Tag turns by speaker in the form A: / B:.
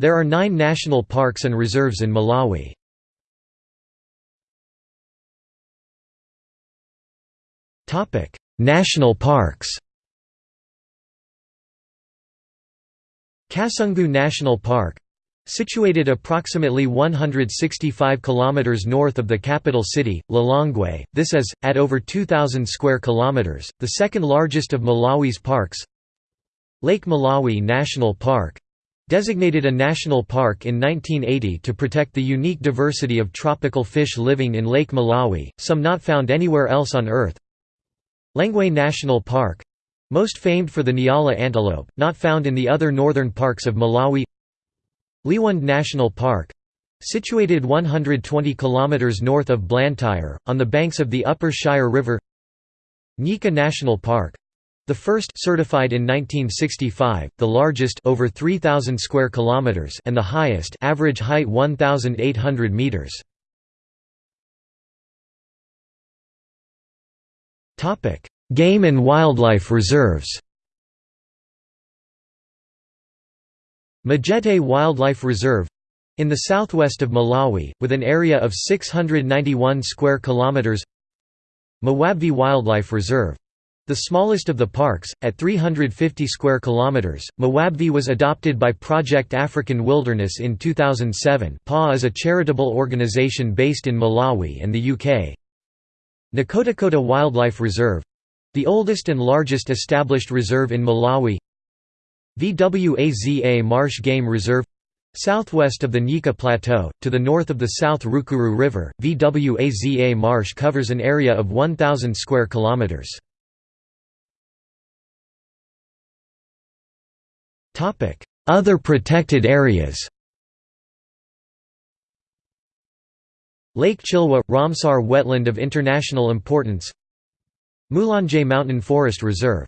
A: There are nine national parks and reserves in Malawi. National parks Kasungu National Park Situated approximately 165 kilometers north of the capital city, Lilongwe, this is at over 2000 square kilometers, the second largest of Malawi's parks. Lake Malawi National Park Designated a national park in 1980 to protect the unique diversity of tropical fish living in Lake Malawi, some not found anywhere else on Earth. Lengwe National Park most famed for the Nyala antelope, not found in the other northern parks of Malawi Liwonde National Park situated 120 km north of Blantyre, on the banks of the Upper Shire River Nyika National Park the first certified in 1965, the largest over 3000 square kilometers and the highest average height 1800 meters. Topic: Game and wildlife reserves. Majete Wildlife Reserve in the southwest of Malawi, with an area of 691 square kilometers. Mwabvi Wildlife Reserve the smallest of the parks, at 350 square kilometers, Mwabvi was adopted by Project African Wilderness in 2007. PA is a charitable organization based in Malawi and the UK. Nkhotakota Wildlife Reserve the oldest and largest established reserve in Malawi. VWAZA Marsh Game Reserve Southwest of the Nyika Plateau, to the north of the South Rukuru River, VWAZA Marsh covers an area of 1,000 square kilometers. Other protected areas Lake Chilwa – Ramsar wetland of international importance Mulanje Mountain Forest Reserve